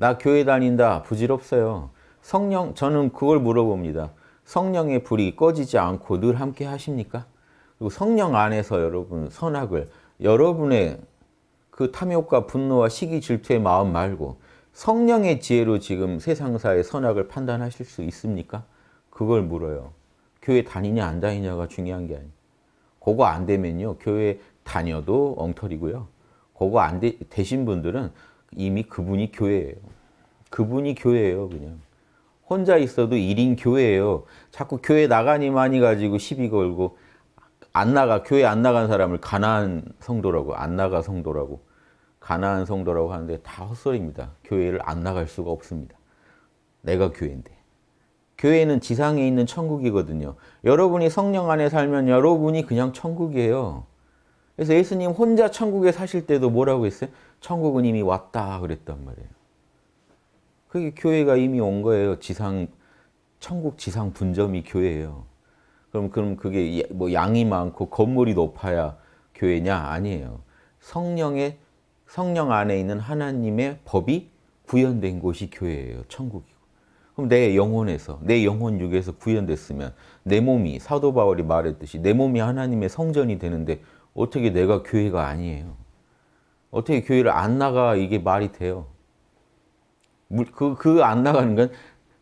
나 교회 다닌다. 부질없어요. 성령, 저는 그걸 물어봅니다. 성령의 불이 꺼지지 않고 늘 함께 하십니까? 그리고 성령 안에서 여러분 선악을 여러분의 그 탐욕과 분노와 시기 질투의 마음 말고 성령의 지혜로 지금 세상사의 선악을 판단하실 수 있습니까? 그걸 물어요. 교회 다니냐 안 다니냐가 중요한 게 아니에요. 그거 안 되면요. 교회 다녀도 엉터리고요. 그거 안 되, 되신 분들은 이미 그분이 교회예요. 그분이 교회예요, 그냥. 혼자 있어도 1인 교회예요. 자꾸 교회 나가니만이 가지고 시비 걸고 안 나가 교회 안 나간 사람을 가난한 성도라고 안 나가 성도라고 가난한 성도라고 하는데 다 헛소리입니다. 교회를 안 나갈 수가 없습니다. 내가 교회인데. 교회는 지상에 있는 천국이거든요. 여러분이 성령 안에 살면 여러분이 그냥 천국이에요. 그래서 예수님 혼자 천국에 사실 때도 뭐라고 했어요? 천국은 이미 왔다 그랬단 말이에요. 그게 교회가 이미 온 거예요. 지상 천국 지상 분점이 교회예요. 그럼 그럼 그게 뭐 양이 많고 건물이 높아야 교회냐? 아니에요. 성령의 성령 안에 있는 하나님의 법이 구현된 곳이 교회예요. 천국이고. 그럼 내 영혼에서 내 영혼 육에서 구현됐으면 내 몸이 사도 바울이 말했듯이 내 몸이 하나님의 성전이 되는데 어떻게 내가 교회가 아니에요? 어떻게 교회를 안 나가 이게 말이 돼요? 그 그 안 나가는 건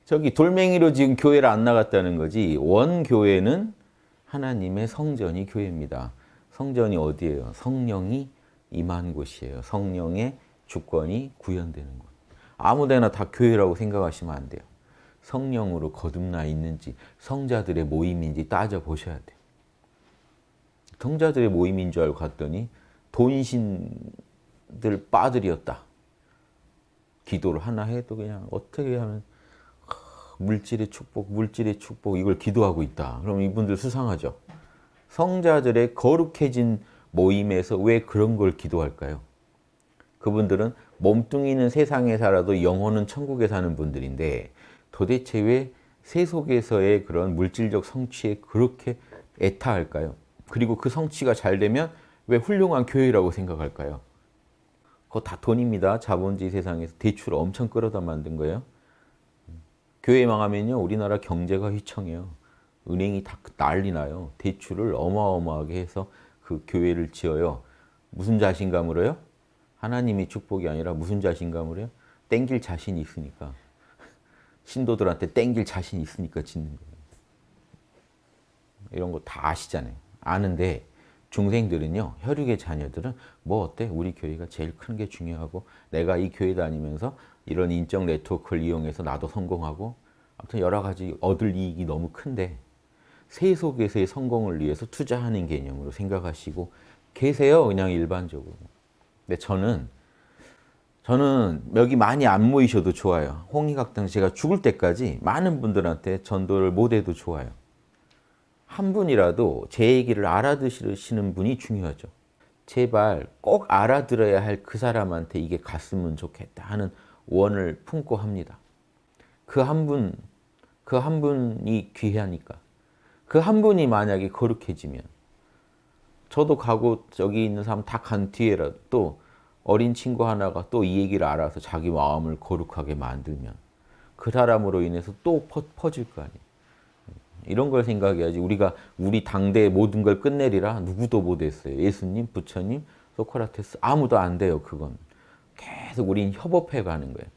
저기 돌멩이로 지금 교회를 안 나갔다는 거지 원 교회는 하나님의 성전이 교회입니다. 성전이 어디예요? 성령이 임한 곳이에요. 성령의 주권이 구현되는 곳. 아무데나 다 교회라고 생각하시면 안 돼요. 성령으로 거듭나 있는지 성자들의 모임인지 따져보셔야 돼요. 성자들의 모임인 줄 알고 갔더니 돈신들 빠들이었다. 기도를 하나 해도 그냥 어떻게 하면 물질의 축복, 물질의 축복 이걸 기도하고 있다. 그럼 이분들 수상하죠. 성자들의 거룩해진 모임에서 왜 그런 걸 기도할까요? 그분들은 몸뚱이는 세상에 살아도 영혼은 천국에 사는 분들인데 도대체 왜 세속에서의 그런 물질적 성취에 그렇게 애타할까요? 그리고 그 성취가 잘 되면 왜 훌륭한 교회라고 생각할까요? 그거 다 돈입니다. 자본주의 세상에서 대출을 엄청 끌어다 만든 거예요. 교회 망하면요. 우리나라 경제가 휘청해요. 은행이 다 난리 나요. 대출을 어마어마하게 해서 그 교회를 지어요. 무슨 자신감으로요? 하나님이 축복이 아니라 무슨 자신감으로요? 땡길 자신이 있으니까. 신도들한테 땡길 자신이 있으니까 짓는 거예요. 이런 거 다 아시잖아요. 아는데 중생들은요. 혈육의 자녀들은 뭐 어때? 우리 교회가 제일 큰 게 중요하고 내가 이 교회 다니면서 이런 인적 네트워크를 이용해서 나도 성공하고 아무튼 여러 가지 얻을 이익이 너무 큰데 세속에서의 성공을 위해서 투자하는 개념으로 생각하시고 계세요. 그냥 일반적으로. 근데 저는 저는 여기 많이 안 모이셔도 좋아요. 홍익학당 제가 죽을 때까지 많은 분들한테 전도를 못해도 좋아요. 한 분이라도 제 얘기를 알아들으시는 분이 중요하죠. 제발 꼭 알아들어야 할 그 사람한테 이게 갔으면 좋겠다 하는 원을 품고 합니다. 그 한 분, 그 한 분이 귀하니까. 그 한 분이 만약에 거룩해지면 저도 가고 저기 있는 사람 다 간 뒤에라도 또 어린 친구 하나가 또 이 얘기를 알아서 자기 마음을 거룩하게 만들면 그 사람으로 인해서 또 퍼, 퍼질 거 아니에요. 이런 걸 생각해야지 우리가 우리 당대의 모든 걸 끝내리라 누구도 못했어요. 예수님, 부처님, 소크라테스 아무도 안 돼요. 그건 계속 우린 협업해 가는 거예요.